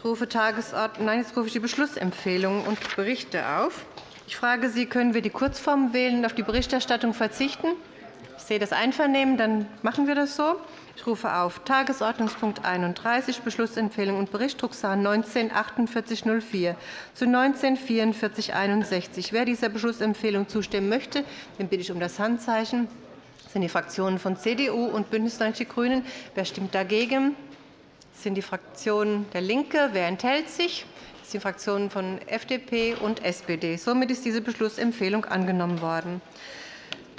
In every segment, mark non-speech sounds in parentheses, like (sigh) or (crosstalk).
Ich rufe, Tagesordnung, nein, jetzt rufe ich die Beschlussempfehlungen und Berichte auf. Ich frage Sie, können wir die Kurzform wählen und auf die Berichterstattung verzichten? Ich sehe das Einvernehmen, dann machen wir das so. Ich rufe auf Tagesordnungspunkt 31, Beschlussempfehlung und Bericht, Drucksache 19 4804 zu 19 44 61. Wer dieser Beschlussempfehlung zustimmen möchte, den bitte ich um das Handzeichen. Das sind die Fraktionen von CDU und BÜNDNIS 90 die GRÜNEN. Wer stimmt dagegen? Das sind die Fraktionen der LINKE. Wer enthält sich? Das sind die Fraktionen von FDP und SPD. Somit ist diese Beschlussempfehlung angenommen worden.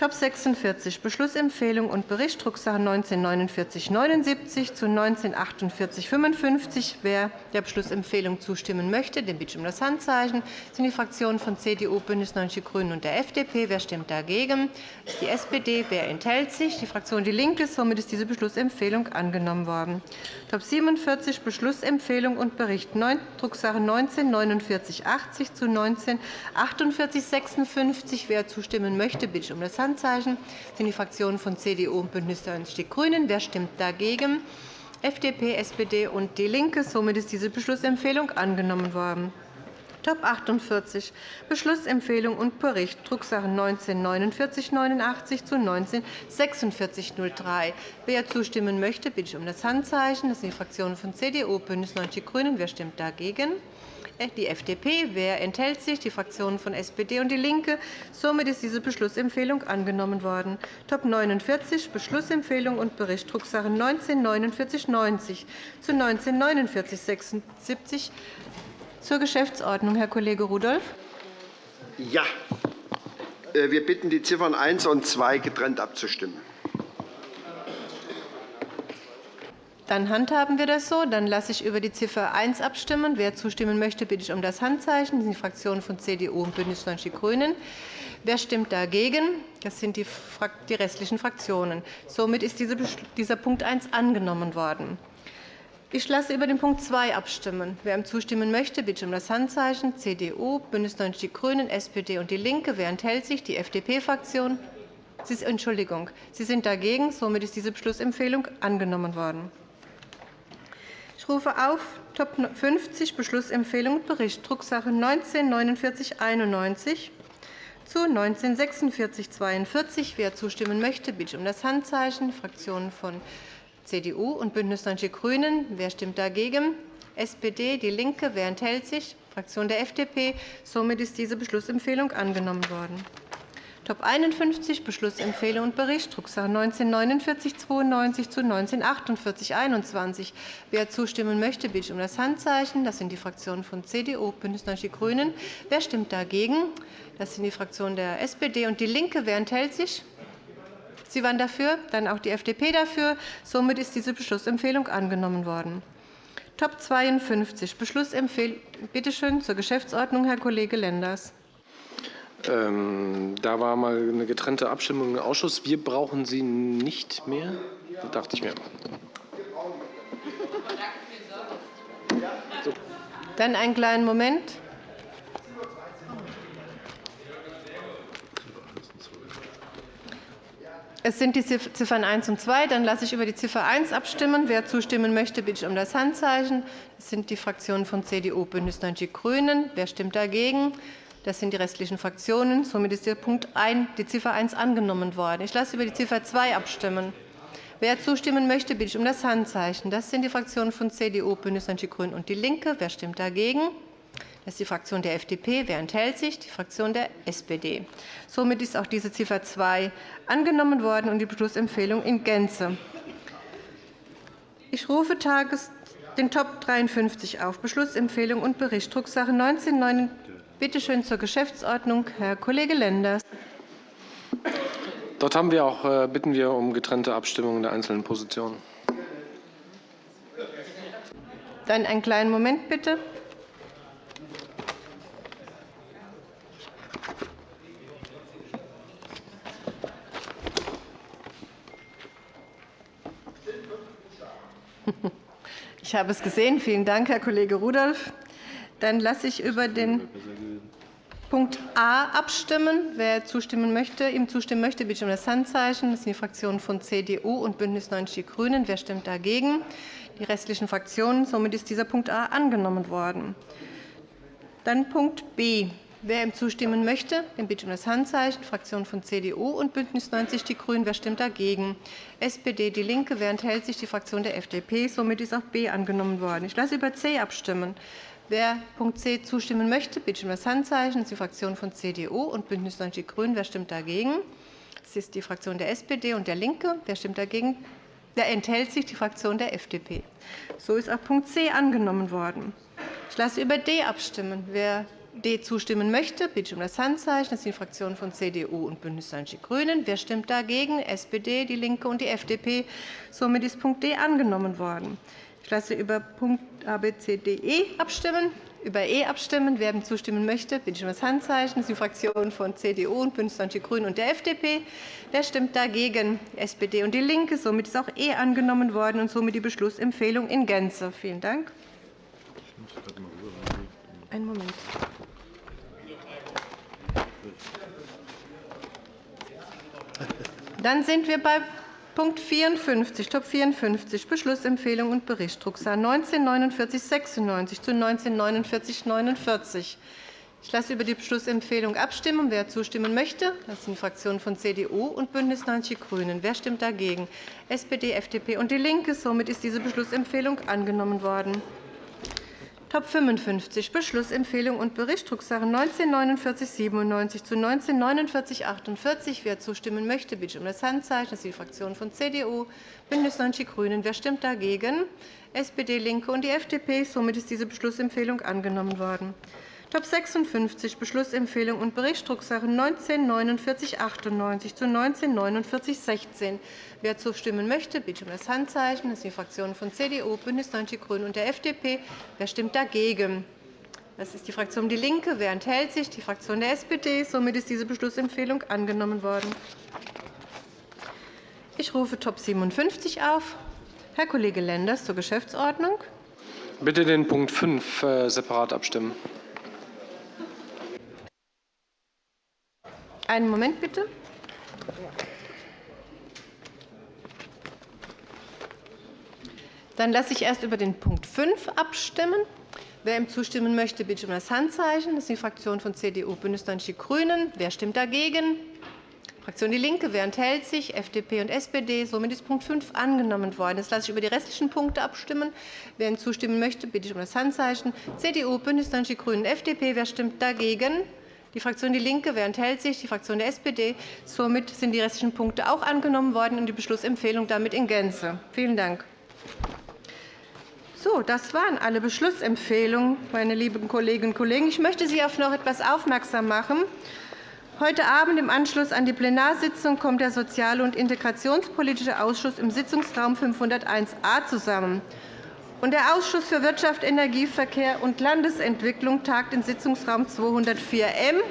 Top 46 Beschlussempfehlung und Bericht Drucksache 194979 zu 194855. Wer der Beschlussempfehlung zustimmen möchte, den bitte ich um das Handzeichen. Das sind die Fraktionen von CDU, BÜNDNIS 90 die GRÜNEN und der FDP. Wer stimmt dagegen? Das ist die SPD. Wer enthält sich? Die Fraktion DIE LINKE. Somit ist diese Beschlussempfehlung angenommen worden. Top 47 Beschlussempfehlung und Bericht Drucksache 194980 zu 194856. Wer zustimmen möchte, bitte ich um das Handzeichen. Handzeichen sind die Fraktionen von CDU und BÜNDNIS 90 die GRÜNEN. Wer stimmt dagegen? FDP, SPD und DIE LINKE. Somit ist diese Beschlussempfehlung angenommen worden. Top 48 Beschlussempfehlung und Bericht Drucksache 19-4989 zu 19-4603. Wer zustimmen möchte, bitte ich um das Handzeichen. Das sind die Fraktionen von CDU, BÜNDNIS 90 die GRÜNEN. Wer stimmt dagegen? Die FDP. Wer enthält sich? Die Fraktionen von SPD und DIE LINKE. Somit ist diese Beschlussempfehlung angenommen worden. Top 49 Beschlussempfehlung und Bericht Drucksache 19-4990 zu 19-4976 zur Geschäftsordnung. Herr Kollege Rudolph. Ja. Äh, wir bitten, die Ziffern 1 und 2 getrennt abzustimmen. Dann handhaben wir das so. Dann lasse ich über die Ziffer 1 abstimmen. Wer zustimmen möchte, bitte ich um das Handzeichen. Das sind die Fraktionen von CDU und BÜNDNIS 90 die GRÜNEN. Wer stimmt dagegen? Das sind die restlichen Fraktionen. Somit ist dieser Punkt 1 angenommen worden. Ich lasse über den Punkt 2 abstimmen. Wer ihm zustimmen möchte, bitte um das Handzeichen. CDU, BÜNDNIS 90 die GRÜNEN, SPD und DIE LINKE. Wer enthält sich? Die FDP-Fraktion. Entschuldigung. Sie sind dagegen. Somit ist diese Beschlussempfehlung angenommen worden. Rufe auf Top 50 Beschlussempfehlung und Bericht Drucksache 19-4991 zu 19-4642. Wer zustimmen möchte, bitte um das Handzeichen. Fraktionen von CDU und BÜNDNIS 90 die GRÜNEN. Wer stimmt dagegen? SPD, DIE LINKE. Wer enthält sich? Fraktion der FDP. Somit ist diese Beschlussempfehlung angenommen worden. Top 51 Beschlussempfehlung und Bericht Drucksache 19-4992 zu 19-4821. Wer zustimmen möchte, bitte ich um das Handzeichen. Das sind die Fraktionen von CDU, BÜNDNIS 90 die GRÜNEN. Wer stimmt dagegen? Das sind die Fraktionen der SPD und DIE LINKE. Wer enthält sich? Sie waren dafür, dann auch die FDP dafür. Somit ist diese Beschlussempfehlung angenommen worden. Top 52 Beschlussempfehlung. Bitte schön zur Geschäftsordnung, Herr Kollege Lenders. Ähm, da war mal eine getrennte Abstimmung im Ausschuss. Wir brauchen sie nicht mehr, das dachte ich mir. Dann einen kleinen Moment. Es sind die Ziffern 1 und 2. Dann lasse ich über die Ziffer 1 abstimmen. Wer zustimmen möchte, bitte ich um das Handzeichen. Das sind die Fraktionen von CDU, BÜNDNIS 90 die GRÜNEN. Wer stimmt dagegen? Das sind die restlichen Fraktionen. Somit ist die Ziffer 1 angenommen worden. Ich lasse über die Ziffer 2 abstimmen. Wer zustimmen möchte, bitte ich um das Handzeichen. Das sind die Fraktionen von CDU, BÜNDNIS 90 die GRÜNEN und DIE LINKE. Wer stimmt dagegen? Das ist die Fraktion der FDP. Wer enthält sich? Die Fraktion der SPD. Somit ist auch diese Ziffer 2 angenommen worden und die Beschlussempfehlung in Gänze. Ich rufe den Top 53 auf. Beschlussempfehlung und Bericht Drucksache 19 Bitte schön zur Geschäftsordnung, Herr Kollege Lenders. Dort haben wir auch, äh, bitten wir um getrennte Abstimmungen der einzelnen Positionen. Dann einen kleinen Moment bitte. (laughs) Ich habe es gesehen. Vielen Dank, Herr Kollege Rudolph. Dann lasse ich über den Punkt A abstimmen. Wer zustimmen möchte, ihm zustimmen möchte, bitte um das Handzeichen. Das sind die Fraktionen von CDU und BÜNDNIS 90 die GRÜNEN. Wer stimmt dagegen? Die restlichen Fraktionen. Somit ist dieser Punkt A angenommen worden. Dann Punkt B. Wer ihm zustimmen möchte, den bitte um das Handzeichen. Fraktionen von CDU und BÜNDNIS 90 die GRÜNEN. Wer stimmt dagegen? SPD, DIE LINKE. Wer enthält sich? Die Fraktion der FDP. Somit ist auch B angenommen worden. Ich lasse über C abstimmen. Wer Punkt C zustimmen möchte, bitte ich um das Handzeichen. Das ist die Fraktion von CDU und BÜNDNIS 90 die GRÜNEN. Wer stimmt dagegen? Das ist die Fraktion der SPD und der LINKE. Wer stimmt dagegen? Wer enthält sich? Die Fraktion der FDP. So ist auch Punkt C angenommen worden. Ich lasse über D abstimmen. Wer D zustimmen möchte, bitte ich um das Handzeichen. Das sind die Fraktionen von CDU und BÜNDNIS 90 die GRÜNEN. Wer stimmt dagegen? SPD, DIE LINKE und die FDP. Somit ist Punkt D angenommen worden. Ich lasse über Punkt A, B, C, D, E abstimmen. Über E abstimmen. Wer dem zustimmen möchte, bitte ich um das Handzeichen. Das sind die Fraktionen von CDU und BÜNDNIS 90 die GRÜNEN und der FDP. Wer stimmt dagegen? SPD und DIE LINKE. Somit ist auch E angenommen worden und somit die Beschlussempfehlung in Gänze. Vielen Dank. Einen Moment. Dann sind wir bei Punkt 54, Top 54, Beschlussempfehlung und Bericht, Drucksache 194996 zu 194949. Ich lasse über die Beschlussempfehlung abstimmen. Wer zustimmen möchte, das sind Fraktionen von CDU und BÜNDNIS 90 die GRÜNEN. Wer stimmt dagegen? SPD, FDP und DIE LINKE. Somit ist diese Beschlussempfehlung angenommen worden. Top 55 Beschlussempfehlung und Bericht Drucksache 194997 zu 194948. Wer zustimmen möchte, bitte um das Handzeichen. Das ist die Fraktion von CDU, BÜNDNIS 90 die GRÜNEN. Wer stimmt dagegen? SPD, LINKE und die FDP. Somit ist diese Beschlussempfehlung angenommen worden. Top 56 Beschlussempfehlung und Bericht Drucksache 194998 zu 194916. Wer zustimmen möchte, bitte um das Handzeichen. Das sind die Fraktionen von CDU, BÜNDNIS 90 die GRÜNEN und der FDP. Wer stimmt dagegen? Das ist die Fraktion DIE LINKE. Wer enthält sich? Die Fraktion der SPD. Somit ist diese Beschlussempfehlung angenommen worden. Ich rufe Top 57 auf. Herr Kollege Lenders zur Geschäftsordnung. Bitte den Punkt 5 äh, separat abstimmen. Einen Moment bitte. Dann lasse ich erst über den Punkt 5 abstimmen. Wer ihm zustimmen möchte, bitte um das Handzeichen. Das ist die Fraktion von CDU, BÜNDNIS 90 die GRÜNEN. Wer stimmt dagegen? Fraktion DIE LINKE. Wer enthält sich? FDP und SPD. Somit ist Punkt 5 angenommen worden. Jetzt lasse ich über die restlichen Punkte abstimmen. Wer ihm zustimmen möchte, bitte ich um das Handzeichen. CDU, BÜNDNIS 90 die GRÜNEN, FDP. Wer stimmt dagegen? Die Fraktion DIE LINKE. Enthält sich? Die Fraktion der SPD. Somit sind die restlichen Punkte auch angenommen worden und die Beschlussempfehlung damit in Gänze. Vielen Dank. So, das waren alle Beschlussempfehlungen, meine lieben Kolleginnen und Kollegen. Ich möchte Sie auf noch etwas aufmerksam machen. Heute Abend im Anschluss an die Plenarsitzung kommt der Sozial- und Integrationspolitische Ausschuss im Sitzungsraum 501a zusammen. Der Ausschuss für Wirtschaft, Energie, Verkehr und Landesentwicklung tagt in Sitzungsraum 204m.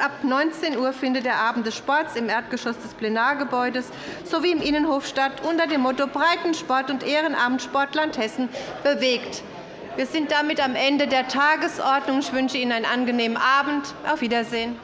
ab 19 Uhr findet der Abend des Sports im Erdgeschoss des Plenargebäudes sowie im Innenhof statt, unter dem Motto Breitensport und Ehrenamt Sportland Hessen bewegt. Wir sind damit am Ende der Tagesordnung. Ich wünsche Ihnen einen angenehmen Abend. Auf Wiedersehen.